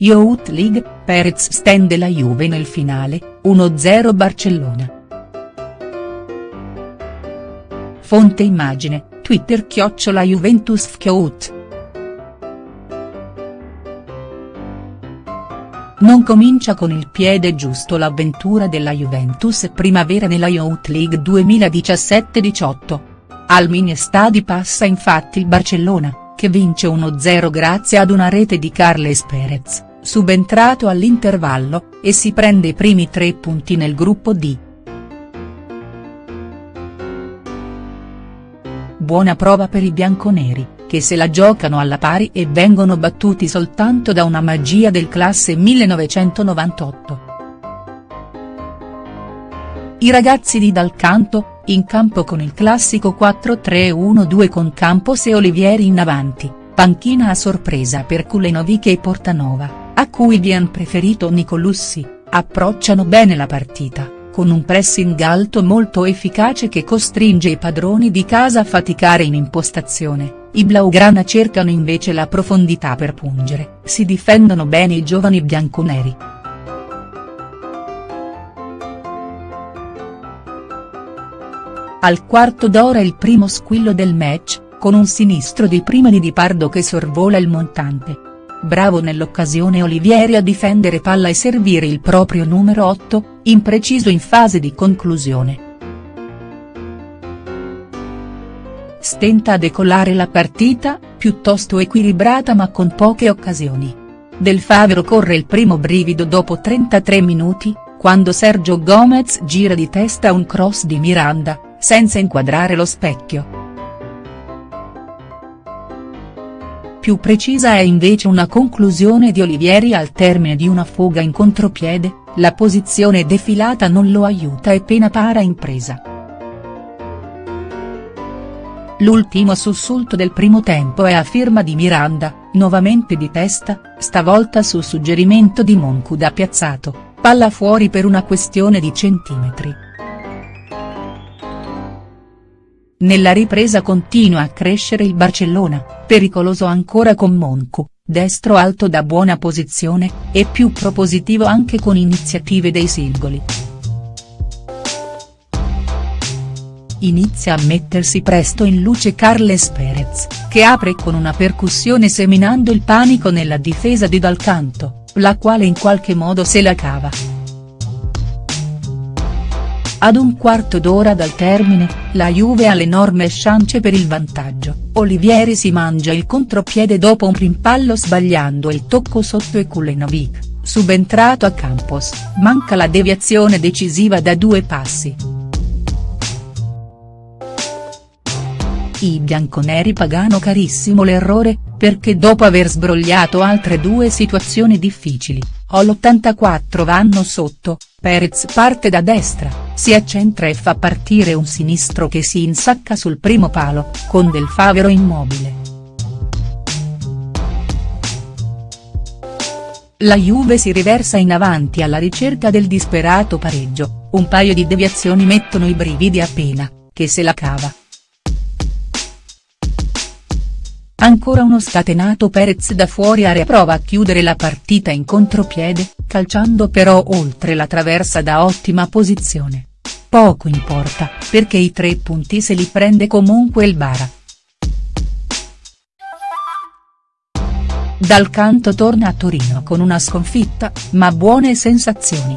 Youth League, Perez stende la Juve nel finale, 1-0 Barcellona. Fonte immagine, Twitter chiocciola Juventus Fkyout. Non comincia con il piede giusto l'avventura della Juventus primavera nella Youth League 2017-18. Al mini stadi passa infatti il Barcellona, che vince 1-0 grazie ad una rete di Carles Perez subentrato all'intervallo, e si prende i primi tre punti nel gruppo D. Buona prova per i bianconeri, che se la giocano alla pari e vengono battuti soltanto da una magia del classe 1998. I ragazzi di Dal Canto, in campo con il classico 4-3-1-2 con Campos e Olivieri in avanti, panchina a sorpresa per Kulenovic e Portanova a cui vien preferito Nicolussi, approcciano bene la partita, con un pressing alto molto efficace che costringe i padroni di casa a faticare in impostazione, i Blaugrana cercano invece la profondità per pungere, si difendono bene i giovani bianconeri. Al quarto d'ora il primo squillo del match, con un sinistro di prima Di Pardo che sorvola il montante Bravo nell'occasione Olivieri a difendere palla e servire il proprio numero 8, impreciso in fase di conclusione. Stenta a decollare la partita, piuttosto equilibrata ma con poche occasioni. Del Favero corre il primo brivido dopo 33 minuti, quando Sergio Gomez gira di testa un cross di Miranda, senza inquadrare lo specchio. Più precisa è invece una conclusione di Olivieri al termine di una fuga in contropiede, la posizione defilata non lo aiuta e pena para impresa. L'ultimo sussulto del primo tempo è a firma di Miranda, nuovamente di testa, stavolta su suggerimento di Moncu da piazzato, palla fuori per una questione di centimetri. Nella ripresa continua a crescere il Barcellona, pericoloso ancora con Moncu, destro alto da buona posizione, e più propositivo anche con iniziative dei singoli. Inizia a mettersi presto in luce Carles Perez, che apre con una percussione seminando il panico nella difesa di Dal Canto, la quale in qualche modo se la cava. Ad un quarto d'ora dal termine, la Juve ha l'enorme chance per il vantaggio, Olivieri si mangia il contropiede dopo un rimpallo sbagliando il tocco sotto e Kulenovic, subentrato a Campos, manca la deviazione decisiva da due passi. I bianconeri pagano carissimo l'errore, perché dopo aver sbrogliato altre due situazioni difficili, all'84 vanno sotto, Perez parte da destra si accentra e fa partire un sinistro che si insacca sul primo palo, con Del Favero immobile. La Juve si riversa in avanti alla ricerca del disperato pareggio, un paio di deviazioni mettono i brividi appena, che se la cava. Ancora uno scatenato Perez da fuori area prova a chiudere la partita in contropiede, calciando però oltre la traversa da ottima posizione. Poco importa, perché i tre punti se li prende comunque il Bara. Dal canto torna a Torino con una sconfitta, ma buone sensazioni.